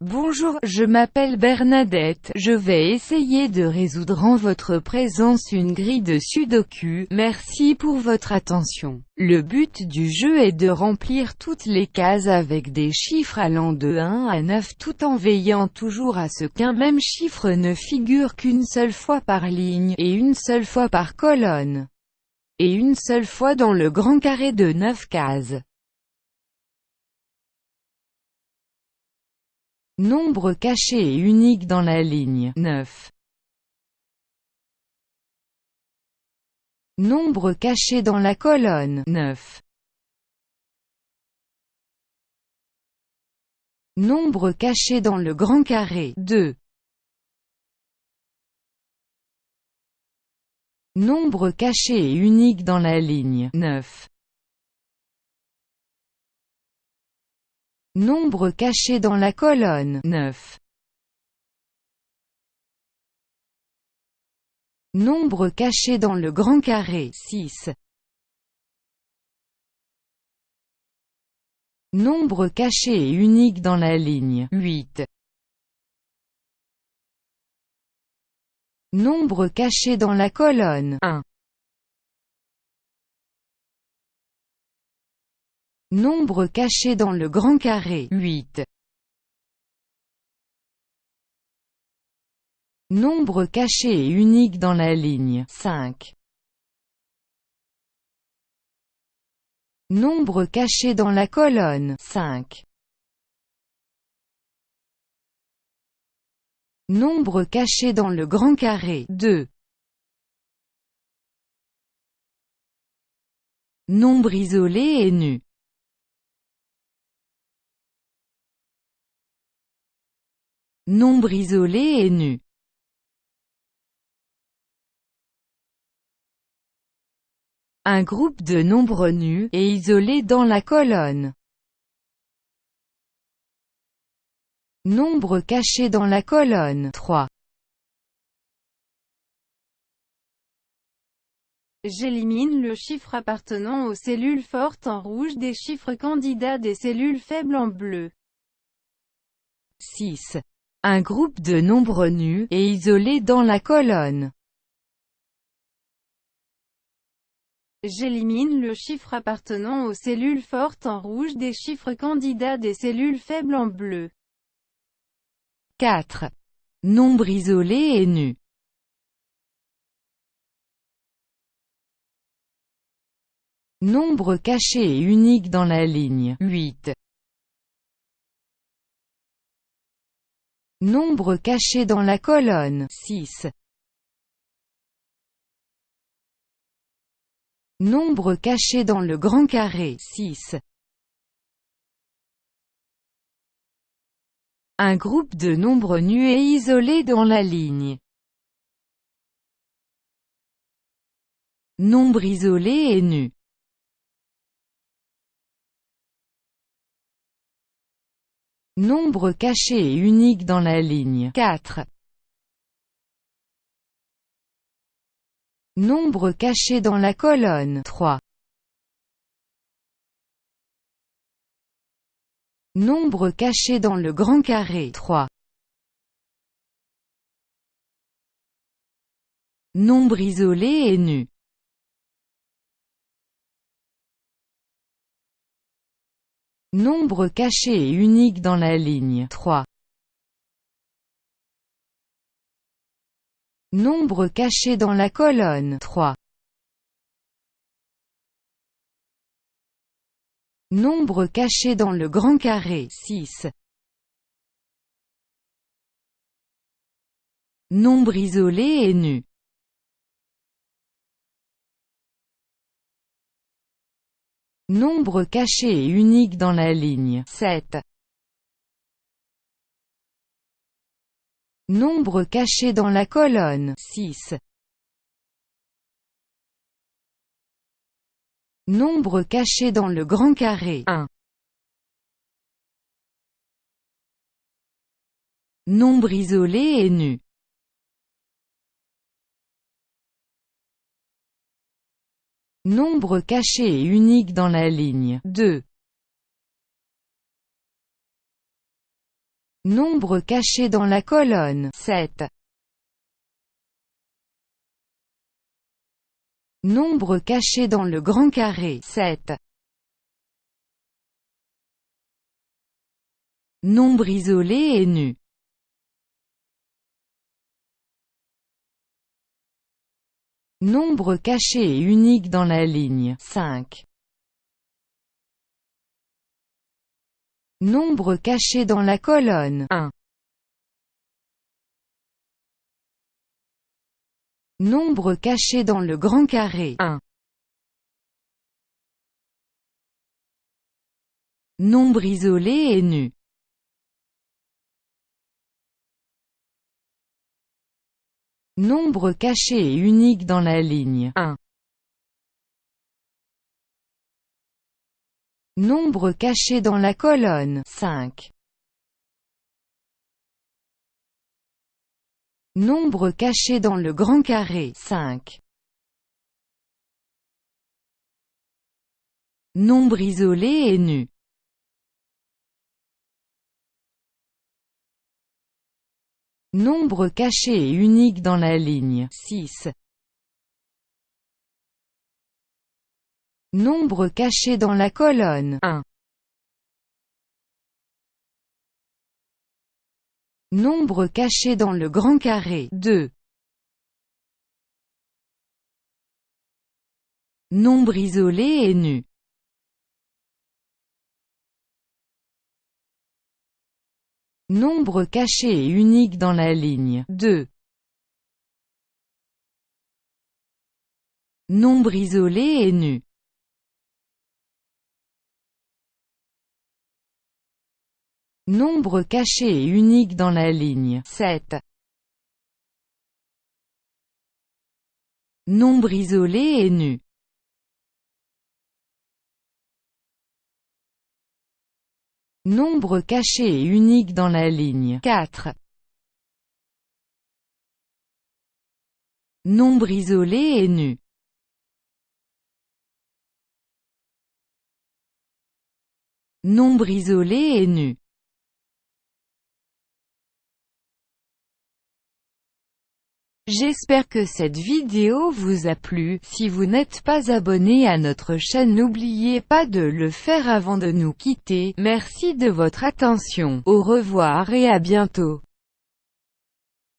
Bonjour, je m'appelle Bernadette, je vais essayer de résoudre en votre présence une grille de sudoku, merci pour votre attention. Le but du jeu est de remplir toutes les cases avec des chiffres allant de 1 à 9 tout en veillant toujours à ce qu'un même chiffre ne figure qu'une seule fois par ligne, et une seule fois par colonne, et une seule fois dans le grand carré de 9 cases. Nombre caché et unique dans la ligne 9. Nombre caché dans la colonne 9. Nombre caché dans le grand carré 2. Nombre caché et unique dans la ligne 9. Nombre caché dans la colonne 9. Nombre caché dans le grand carré 6. Nombre caché et unique dans la ligne 8. Nombre caché dans la colonne 1. Nombre caché dans le grand carré 8. Nombre caché et unique dans la ligne 5. Nombre caché dans la colonne 5. Nombre caché dans le grand carré 2. Nombre isolé et nu Nombre isolé et nu. Un groupe de nombres nus, et isolés dans la colonne. Nombre caché dans la colonne 3. J'élimine le chiffre appartenant aux cellules fortes en rouge des chiffres candidats des cellules faibles en bleu. 6. Un groupe de nombres nus, et isolés dans la colonne. J'élimine le chiffre appartenant aux cellules fortes en rouge des chiffres candidats des cellules faibles en bleu. 4. Nombre isolé et nu. Nombre caché et unique dans la ligne 8. Nombre caché dans la colonne 6. Nombre caché dans le grand carré 6. Un groupe de nombres nus et isolés dans la ligne. Nombre isolé et nu. Nombre caché et unique dans la ligne 4. Nombre caché dans la colonne 3. Nombre caché dans le grand carré 3. Nombre isolé et nu. Nombre caché et unique dans la ligne 3. Nombre caché dans la colonne 3. Nombre caché dans le grand carré 6. Nombre isolé et nu. Nombre caché et unique dans la ligne 7. Nombre caché dans la colonne 6. Nombre caché dans le grand carré 1. Nombre isolé et nu. Nombre caché et unique dans la ligne 2. Nombre caché dans la colonne 7. Nombre caché dans le grand carré 7. Nombre isolé et nu. Nombre caché et unique dans la ligne 5. Nombre caché dans la colonne 1. Nombre caché dans le grand carré 1. Nombre isolé et nu. Nombre caché et unique dans la ligne 1. Nombre caché dans la colonne 5. Nombre caché dans le grand carré 5. Nombre isolé et nu. Nombre caché et unique dans la ligne 6. Nombre caché dans la colonne 1. Nombre caché dans le grand carré 2. Nombre isolé et nu. Nombre caché et unique dans la ligne 2. Nombre isolé et nu. Nombre caché et unique dans la ligne 7. Nombre isolé et nu. Nombre caché et unique dans la ligne 4. Nombre isolé et nu. Nombre isolé et nu. J'espère que cette vidéo vous a plu, si vous n'êtes pas abonné à notre chaîne n'oubliez pas de le faire avant de nous quitter, merci de votre attention, au revoir et à bientôt.